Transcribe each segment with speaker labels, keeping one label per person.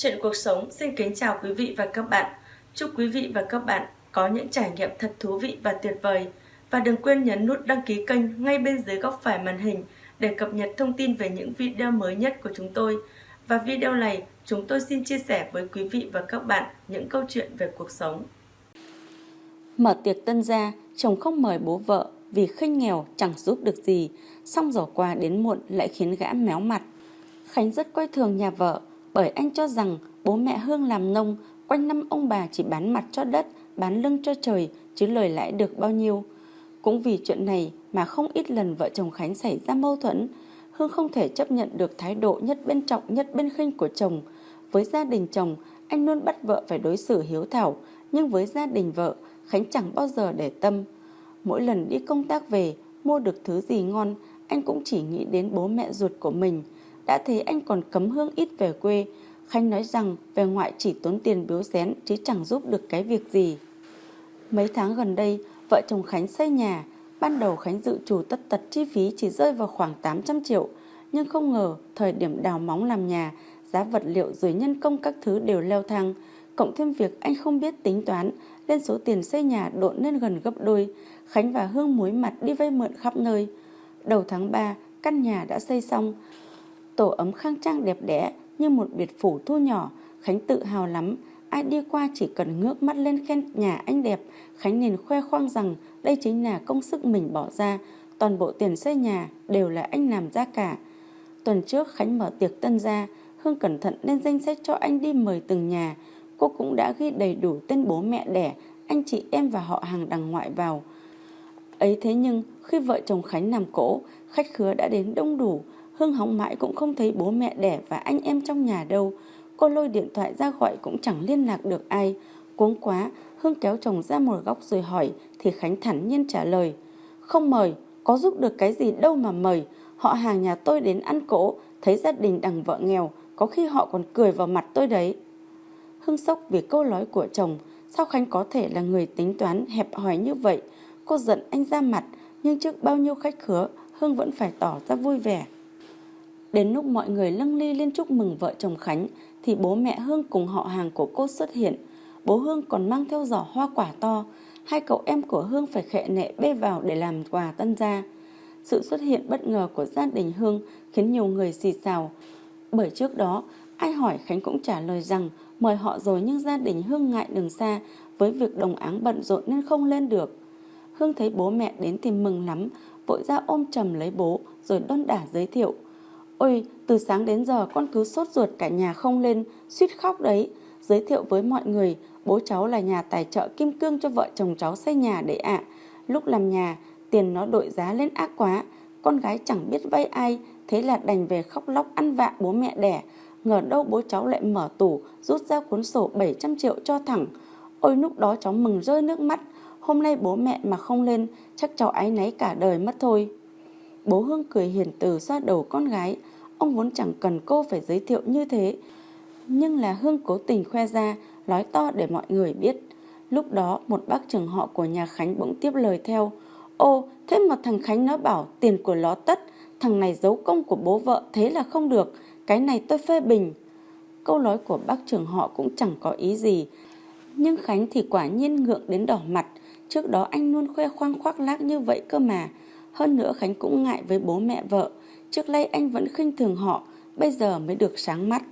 Speaker 1: Chuyện cuộc sống xin kính chào quý vị và các bạn. Chúc quý vị và các bạn có những trải nghiệm thật thú vị và tuyệt vời. Và đừng quên nhấn nút đăng ký kênh ngay bên dưới góc phải màn hình để cập nhật thông tin về những video mới nhất của chúng tôi. Và video này, chúng tôi xin chia sẻ với quý vị và các bạn những câu chuyện về cuộc sống.
Speaker 2: Mở tiệc tân gia, chồng không mời bố vợ vì khinh nghèo chẳng giúp được gì, xong giỏ quà đến muộn lại khiến gã méo mặt. Khánh rất coi thường nhà vợ, bởi anh cho rằng bố mẹ Hương làm nông, quanh năm ông bà chỉ bán mặt cho đất, bán lưng cho trời, chứ lời lãi được bao nhiêu. Cũng vì chuyện này mà không ít lần vợ chồng Khánh xảy ra mâu thuẫn. Hương không thể chấp nhận được thái độ nhất bên trọng nhất bên khinh của chồng. Với gia đình chồng, anh luôn bắt vợ phải đối xử hiếu thảo, nhưng với gia đình vợ, Khánh chẳng bao giờ để tâm. Mỗi lần đi công tác về, mua được thứ gì ngon, anh cũng chỉ nghĩ đến bố mẹ ruột của mình. Đã thấy anh còn cấm Hương ít về quê. Khánh nói rằng về ngoại chỉ tốn tiền biếu xén chứ chẳng giúp được cái việc gì. Mấy tháng gần đây, vợ chồng Khánh xây nhà. Ban đầu Khánh dự trù tất tật chi phí chỉ rơi vào khoảng 800 triệu. Nhưng không ngờ, thời điểm đào móng làm nhà, giá vật liệu rồi nhân công các thứ đều leo thang. Cộng thêm việc anh không biết tính toán, nên số tiền xây nhà độn lên gần gấp đôi. Khánh và Hương muối mặt đi vay mượn khắp nơi. Đầu tháng 3, căn nhà đã xây xong. Tổ ấm khang trang đẹp đẽ như một biệt phủ thu nhỏ. Khánh tự hào lắm. Ai đi qua chỉ cần ngước mắt lên khen nhà anh đẹp. Khánh liền khoe khoang rằng đây chính là công sức mình bỏ ra. Toàn bộ tiền xây nhà đều là anh làm ra cả. Tuần trước Khánh mở tiệc tân gia. Hương cẩn thận lên danh sách cho anh đi mời từng nhà. Cô cũng đã ghi đầy đủ tên bố mẹ đẻ, anh chị em và họ hàng đằng ngoại vào. Ấy thế nhưng khi vợ chồng Khánh nằm cỗ, khách khứa đã đến đông đủ, Hương hóng mãi cũng không thấy bố mẹ đẻ và anh em trong nhà đâu. Cô lôi điện thoại ra gọi cũng chẳng liên lạc được ai. Cuống quá, Hương kéo chồng ra một góc rồi hỏi thì Khánh thản nhiên trả lời. Không mời, có giúp được cái gì đâu mà mời. Họ hàng nhà tôi đến ăn cỗ, thấy gia đình đằng vợ nghèo, có khi họ còn cười vào mặt tôi đấy. Hương sốc vì câu nói của chồng, sao Khánh có thể là người tính toán hẹp hòi như vậy? Cô giận anh ra mặt, nhưng trước bao nhiêu khách khứa, Hương vẫn phải tỏ ra vui vẻ. Đến lúc mọi người lâng ly lên chúc mừng vợ chồng Khánh, thì bố mẹ Hương cùng họ hàng của cô xuất hiện. Bố Hương còn mang theo giỏ hoa quả to, hai cậu em của Hương phải khệ nệ bê vào để làm quà tân gia. Sự xuất hiện bất ngờ của gia đình Hương khiến nhiều người xì xào. Bởi trước đó, ai hỏi Khánh cũng trả lời rằng mời họ rồi nhưng gia đình Hương ngại đường xa với việc đồng áng bận rộn nên không lên được. Hương thấy bố mẹ đến thì mừng lắm, vội ra ôm chầm lấy bố rồi đon đả giới thiệu. Ôi, từ sáng đến giờ con cứ sốt ruột cả nhà không lên, suýt khóc đấy. Giới thiệu với mọi người, bố cháu là nhà tài trợ kim cương cho vợ chồng cháu xây nhà đấy ạ. Lúc làm nhà, tiền nó đội giá lên ác quá. Con gái chẳng biết vay ai, thế là đành về khóc lóc ăn vạ bố mẹ đẻ. Ngờ đâu bố cháu lại mở tủ, rút ra cuốn sổ 700 triệu cho thẳng. Ôi lúc đó cháu mừng rơi nước mắt. Hôm nay bố mẹ mà không lên, chắc cháu ái náy cả đời mất thôi. Bố Hương cười hiền từ xoa đầu con gái. Ông vốn chẳng cần cô phải giới thiệu như thế. Nhưng là Hương cố tình khoe ra, nói to để mọi người biết. Lúc đó một bác trưởng họ của nhà Khánh bỗng tiếp lời theo. Ô, thế mà thằng Khánh nó bảo tiền của nó tất, thằng này giấu công của bố vợ thế là không được. Cái này tôi phê bình. Câu nói của bác trưởng họ cũng chẳng có ý gì. Nhưng Khánh thì quả nhiên ngượng đến đỏ mặt. Trước đó anh luôn khoe khoang khoác lác như vậy cơ mà. Hơn nữa Khánh cũng ngại với bố mẹ vợ. Trước đây anh vẫn khinh thường họ, bây giờ mới được sáng mắt.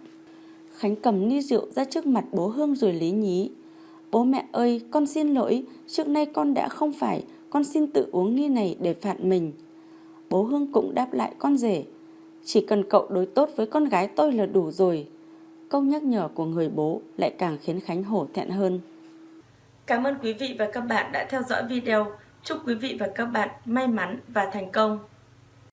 Speaker 2: Khánh cầm ly rượu ra trước mặt bố Hương rồi lý nhí. Bố mẹ ơi, con xin lỗi, trước nay con đã không phải, con xin tự uống ly này để phạt mình. Bố Hương cũng đáp lại con rể. Chỉ cần cậu đối tốt với con gái tôi là đủ rồi. Câu nhắc nhở của người bố lại càng khiến Khánh hổ thẹn hơn.
Speaker 1: Cảm ơn quý vị và các bạn đã theo dõi video. Chúc quý vị và các bạn may mắn và thành công.